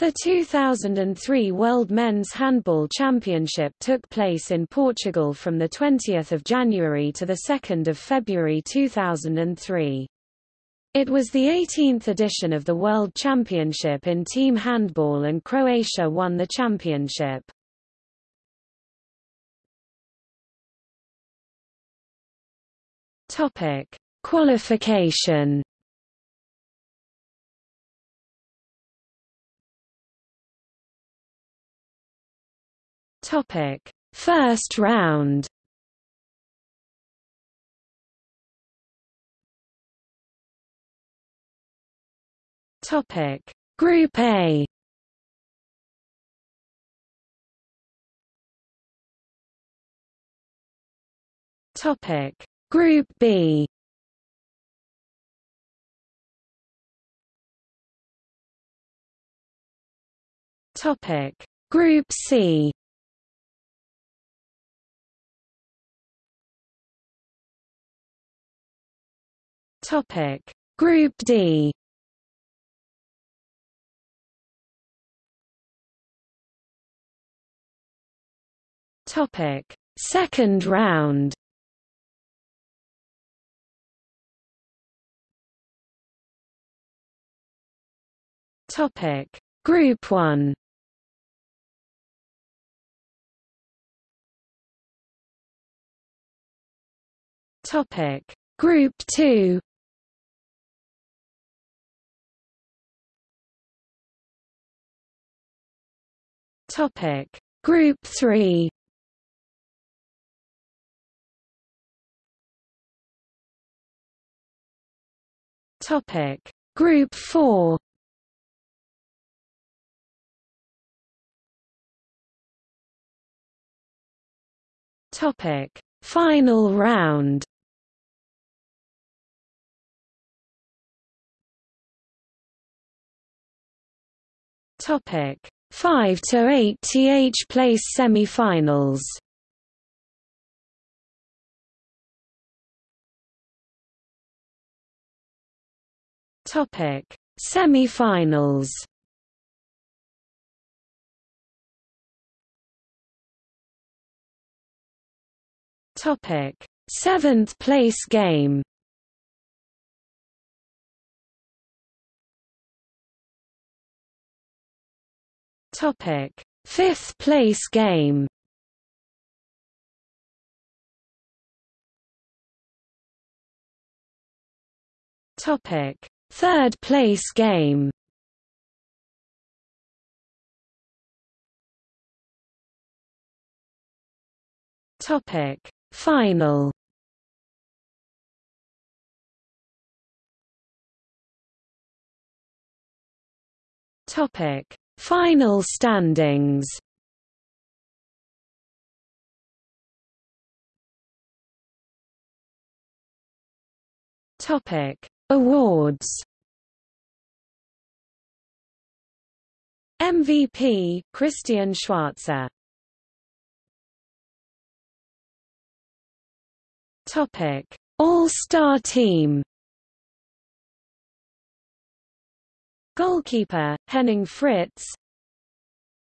The 2003 World Men's Handball Championship took place in Portugal from 20 January to 2 February 2003. It was the 18th edition of the World Championship in team handball and Croatia won the championship. Qualification Topic: First round. Topic: Group A. Topic: Group B. Topic: Group C. Topic. Group D. Topic. Second round. Topic. Group 1 Topic. Group 2 Topic. Group 3 Topic. Group 4 Topic. Final round. Topic 5 to 8 th place semi-finals. Topic: Semi-finals. Topic: Seventh place game. Topic: Fifth place game. Topic: Third place game. Topic: Final. Topic: Final standings. Topic. Awards. MVP Christian Schwarzer. Topic. All-Star Team Goalkeeper, Henning Fritz.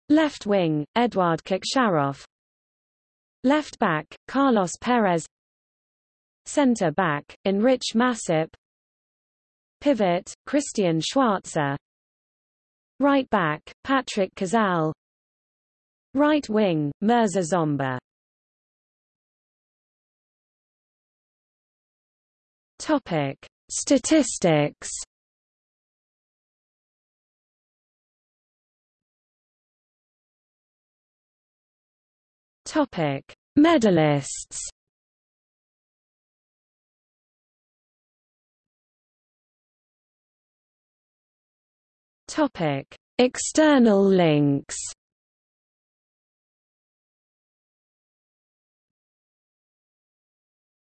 Left wing, Eduard Koksharov Left back, Carlos Perez. Centre back, Enric Masip. Pivot, Christian Schwarzer. Right back, Patrick Cazal. Right wing, Mirza Džomba. Topic. Statistics Topic: Medalists. Topic: External links.